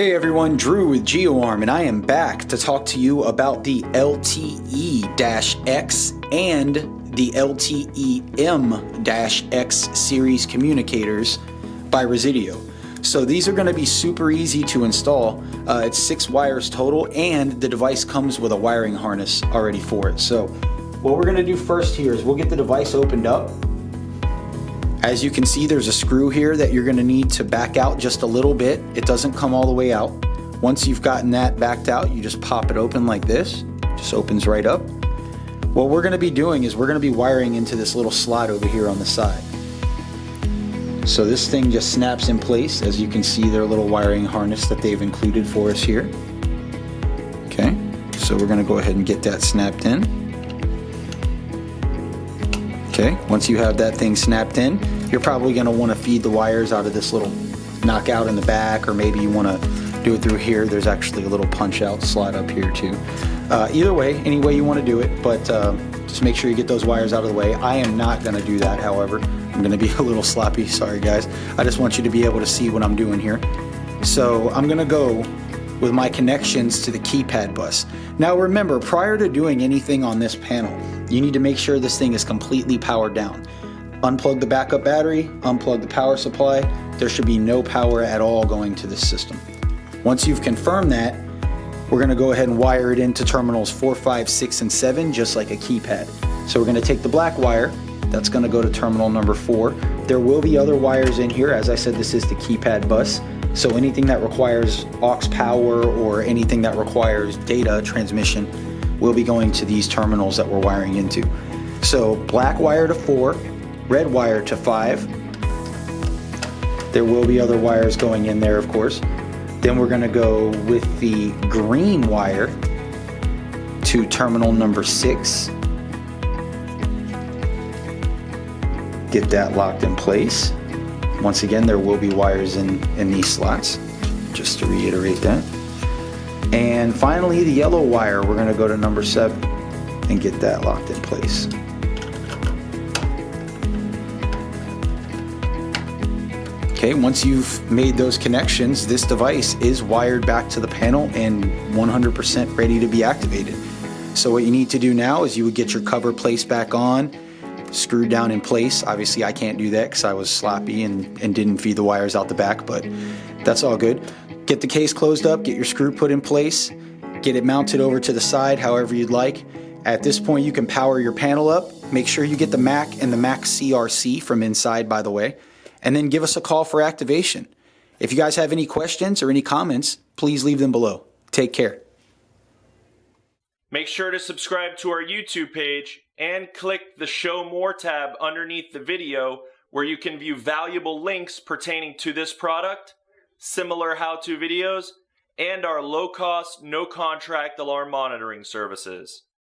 Hey everyone, Drew with GeoArm, and I am back to talk to you about the LTE-X and the LTE-M-X series communicators by Resideo. So these are going to be super easy to install. Uh, it's six wires total, and the device comes with a wiring harness already for it. So what we're going to do first here is we'll get the device opened up as you can see, there's a screw here that you're gonna need to back out just a little bit. It doesn't come all the way out. Once you've gotten that backed out, you just pop it open like this. Just opens right up. What we're gonna be doing is we're gonna be wiring into this little slot over here on the side. So this thing just snaps in place. As you can see, their little wiring harness that they've included for us here. Okay, so we're gonna go ahead and get that snapped in. Okay, once you have that thing snapped in, you're probably going to want to feed the wires out of this little knockout in the back, or maybe you want to do it through here. There's actually a little punch out slot up here too. Uh, either way, any way you want to do it, but uh, just make sure you get those wires out of the way. I am not going to do that, however. I'm going to be a little sloppy, sorry guys. I just want you to be able to see what I'm doing here. So I'm going to go with my connections to the keypad bus. Now remember, prior to doing anything on this panel, you need to make sure this thing is completely powered down. Unplug the backup battery, unplug the power supply. There should be no power at all going to this system. Once you've confirmed that, we're gonna go ahead and wire it into terminals 4, 5, 6, and 7, just like a keypad. So we're gonna take the black wire, that's gonna go to terminal number 4. There will be other wires in here. As I said, this is the keypad bus. So anything that requires aux power or anything that requires data transmission will be going to these terminals that we're wiring into. So black wire to 4, red wire to 5. There will be other wires going in there, of course. Then we're going to go with the green wire to terminal number 6. Get that locked in place. Once again, there will be wires in, in these slots, just to reiterate that. And finally, the yellow wire, we're gonna go to number seven and get that locked in place. Okay, once you've made those connections, this device is wired back to the panel and 100% ready to be activated. So what you need to do now is you would get your cover placed back on, screwed down in place. Obviously I can't do that because I was sloppy and, and didn't feed the wires out the back, but that's all good. Get the case closed up, get your screw put in place, get it mounted over to the side however you'd like. At this point you can power your panel up. Make sure you get the Mac and the Mac CRC from inside by the way, and then give us a call for activation. If you guys have any questions or any comments, please leave them below. Take care. Make sure to subscribe to our YouTube page and click the Show More tab underneath the video where you can view valuable links pertaining to this product, similar how-to videos, and our low-cost, no-contract alarm monitoring services.